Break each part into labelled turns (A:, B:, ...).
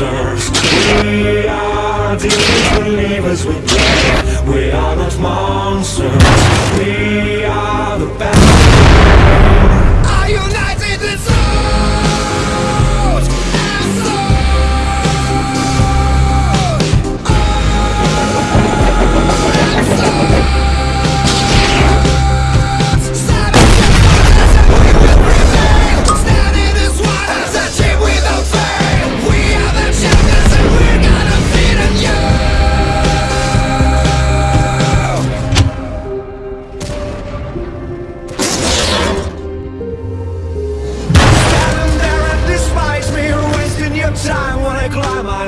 A: monsters We are demons believers We play We are not monsters. We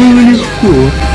B: bagulho escuro.